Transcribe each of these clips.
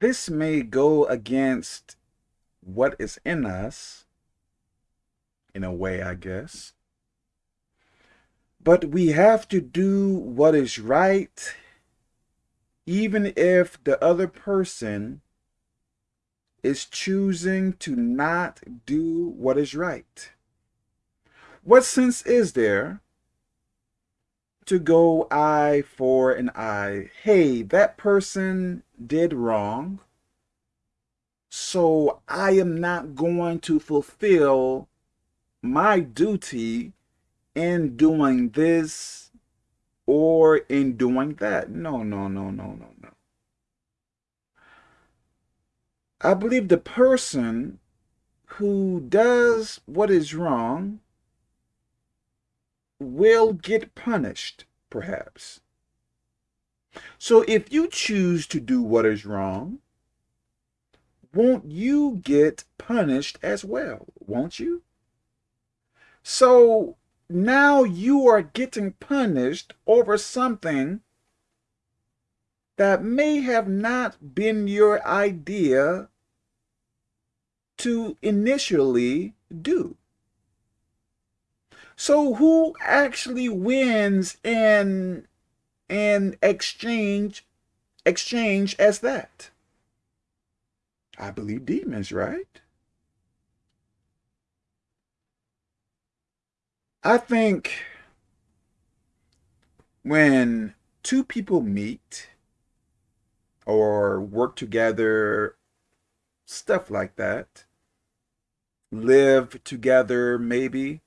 this may go against what is in us, in a way, I guess. But we have to do what is right, even if the other person is choosing to not do what is right. What sense is there to go eye for an eye? Hey, that person did wrong, so I am not going to fulfill my duty in doing this or in doing that. No, no, no, no, no, no. I believe the person who does what is wrong will get punished, perhaps. So if you choose to do what is wrong, won't you get punished as well? Won't you? So now you are getting punished over something that may have not been your idea to initially do. So who actually wins in in exchange exchange as that? I believe demons, right? I think when two people meet or work together, stuff like that, live together maybe,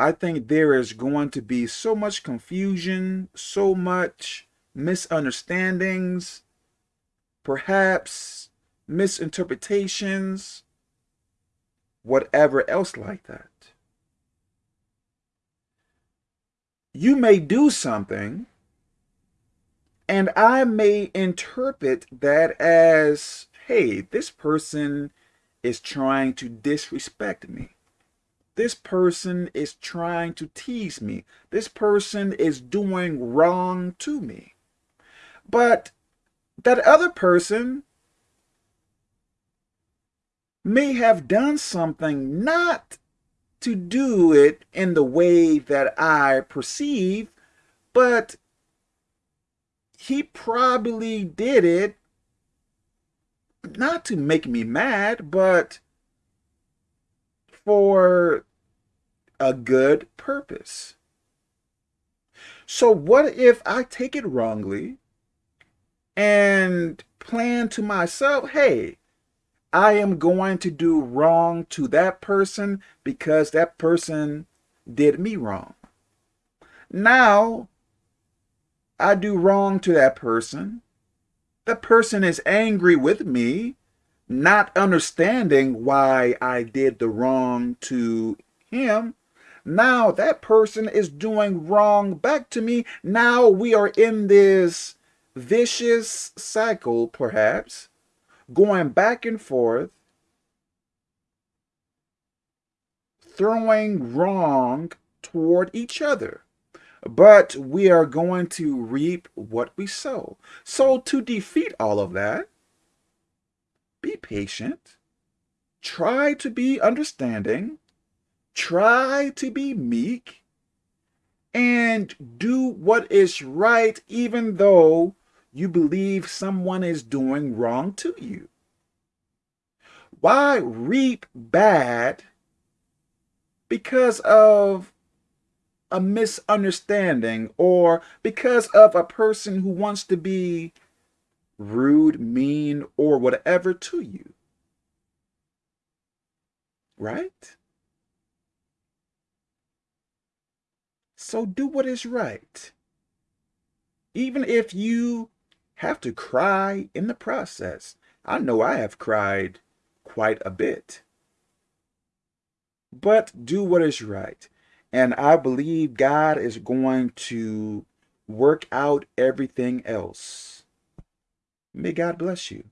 I think there is going to be so much confusion, so much misunderstandings, perhaps misinterpretations, whatever else like that. You may do something, and I may interpret that as, hey, this person is trying to disrespect me. This person is trying to tease me. This person is doing wrong to me. But that other person may have done something not to do it in the way that I perceive, but he probably did it not to make me mad, but for a good purpose. So what if I take it wrongly and plan to myself, hey, I am going to do wrong to that person because that person did me wrong. Now, I do wrong to that person. The person is angry with me, not understanding why I did the wrong to him. Now that person is doing wrong back to me. Now we are in this vicious cycle, perhaps, going back and forth, throwing wrong toward each other. But we are going to reap what we sow. So to defeat all of that, be patient, try to be understanding, try to be meek, and do what is right even though you believe someone is doing wrong to you. Why reap bad because of a misunderstanding or because of a person who wants to be rude, mean, or whatever to you? Right? So do what is right. Even if you have to cry in the process. I know I have cried quite a bit. But do what is right. And I believe God is going to work out everything else. May God bless you.